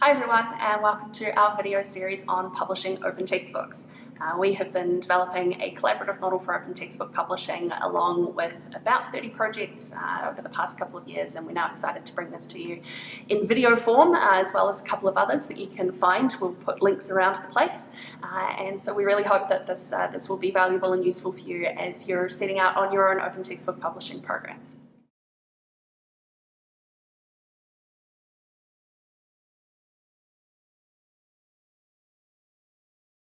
Hi everyone and welcome to our video series on publishing open textbooks. Uh, we have been developing a collaborative model for open textbook publishing along with about 30 projects uh, over the past couple of years and we're now excited to bring this to you in video form uh, as well as a couple of others that you can find. We'll put links around the place uh, and so we really hope that this, uh, this will be valuable and useful for you as you're setting out on your own open textbook publishing programs.